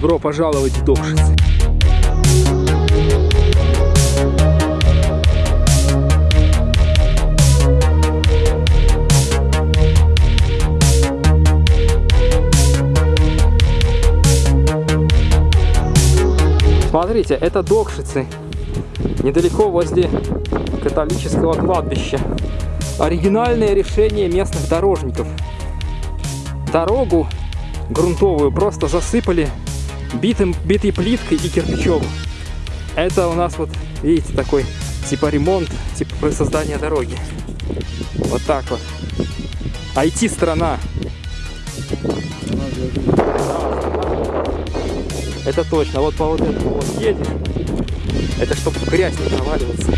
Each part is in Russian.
Добро пожаловать в Докшицы. Смотрите, это Докшицы, недалеко возле католического кладбища. Оригинальное решение местных дорожников. Дорогу грунтовую просто засыпали битым, битой плиткой и кирпичом. Это у нас вот, видите, такой типа ремонт, типа создание дороги. Вот так вот. IT-страна. Это точно. Вот по вот этому вот едешь. Это чтобы грязь не проваливаться.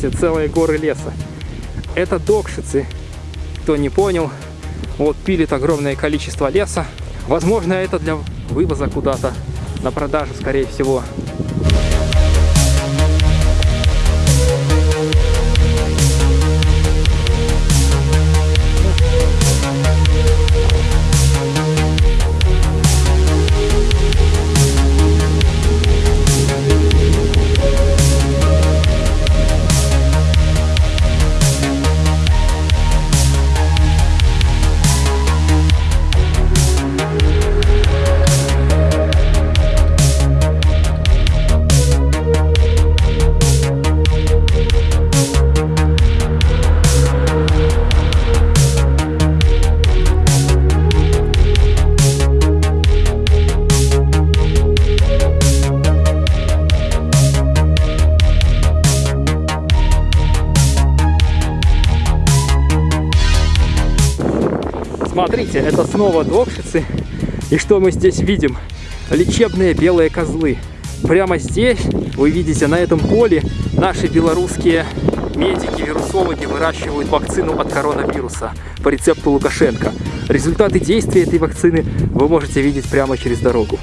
Видите, целые горы леса. Это докшицы. Кто не понял, вот пилит огромное количество леса. Возможно, это для вывоза куда-то на продажу, скорее всего. Смотрите, это снова докшицы. И что мы здесь видим? Лечебные белые козлы. Прямо здесь вы видите, на этом поле наши белорусские медики, вирусологи выращивают вакцину от коронавируса по рецепту Лукашенко. Результаты действия этой вакцины вы можете видеть прямо через дорогу.